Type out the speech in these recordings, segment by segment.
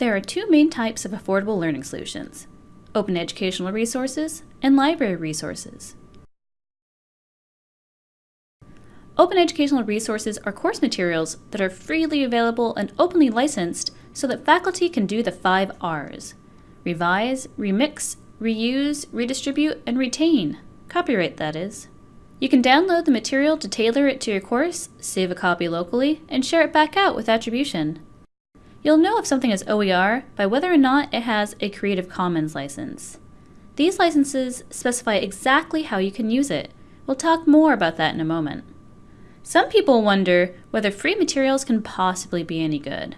There are two main types of affordable learning solutions, open educational resources and library resources. Open educational resources are course materials that are freely available and openly licensed so that faculty can do the five R's. Revise, remix, reuse, redistribute, and retain. Copyright, that is. You can download the material to tailor it to your course, save a copy locally, and share it back out with attribution. You'll know if something is OER by whether or not it has a Creative Commons license. These licenses specify exactly how you can use it. We'll talk more about that in a moment. Some people wonder whether free materials can possibly be any good.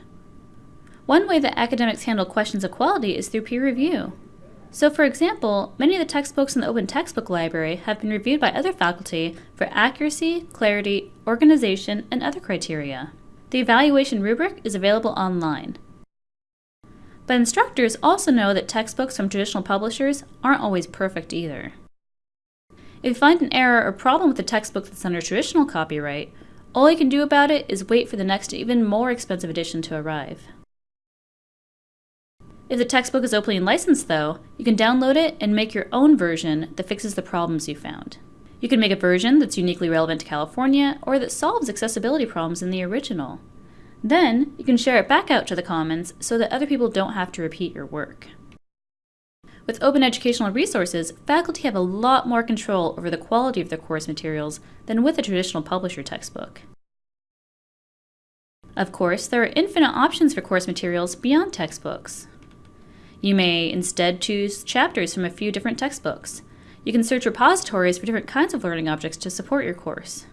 One way that academics handle questions of quality is through peer review. So for example, many of the textbooks in the Open Textbook Library have been reviewed by other faculty for accuracy, clarity, organization, and other criteria. The evaluation rubric is available online. But instructors also know that textbooks from traditional publishers aren't always perfect either. If you find an error or problem with a textbook that's under traditional copyright, all you can do about it is wait for the next even more expensive edition to arrive. If the textbook is openly licensed though, you can download it and make your own version that fixes the problems you found. You can make a version that's uniquely relevant to California or that solves accessibility problems in the original. Then, you can share it back out to the Commons so that other people don't have to repeat your work. With open educational resources, faculty have a lot more control over the quality of their course materials than with a traditional publisher textbook. Of course, there are infinite options for course materials beyond textbooks. You may instead choose chapters from a few different textbooks. You can search repositories for different kinds of learning objects to support your course.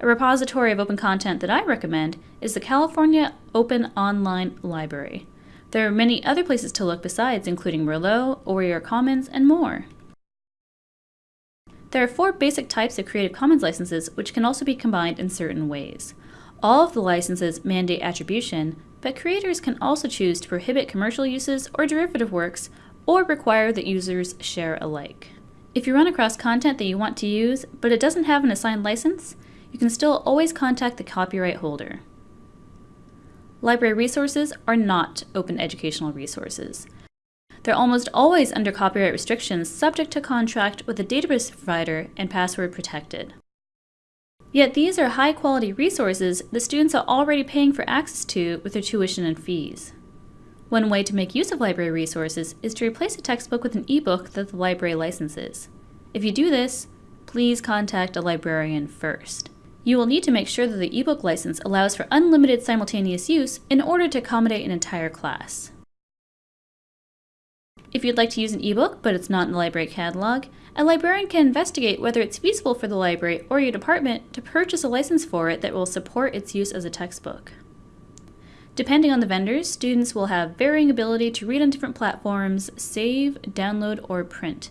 A repository of open content that I recommend is the California Open Online Library. There are many other places to look besides, including Merlot, OER Commons, and more. There are four basic types of Creative Commons licenses which can also be combined in certain ways. All of the licenses mandate attribution, but creators can also choose to prohibit commercial uses or derivative works, or require that users share alike. If you run across content that you want to use, but it doesn't have an assigned license, you can still always contact the copyright holder. Library resources are not open educational resources. They're almost always under copyright restrictions subject to contract with a database provider and password protected. Yet these are high quality resources the students are already paying for access to with their tuition and fees. One way to make use of library resources is to replace a textbook with an ebook that the library licenses. If you do this, please contact a librarian first. You will need to make sure that the ebook license allows for unlimited simultaneous use in order to accommodate an entire class. If you'd like to use an ebook but it's not in the library catalog, a librarian can investigate whether it's feasible for the library or your department to purchase a license for it that will support its use as a textbook. Depending on the vendors, students will have varying ability to read on different platforms, save, download, or print.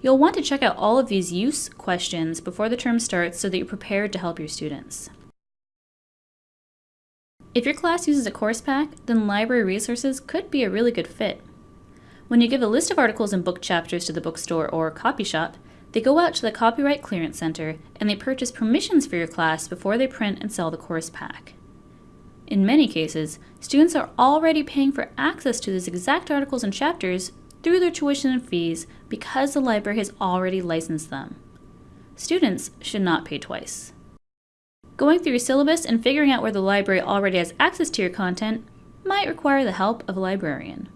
You'll want to check out all of these use questions before the term starts so that you're prepared to help your students. If your class uses a course pack, then library resources could be a really good fit. When you give a list of articles and book chapters to the bookstore or copy shop, they go out to the Copyright Clearance Center and they purchase permissions for your class before they print and sell the course pack. In many cases, students are already paying for access to these exact articles and chapters through their tuition and fees because the library has already licensed them. Students should not pay twice. Going through your syllabus and figuring out where the library already has access to your content might require the help of a librarian.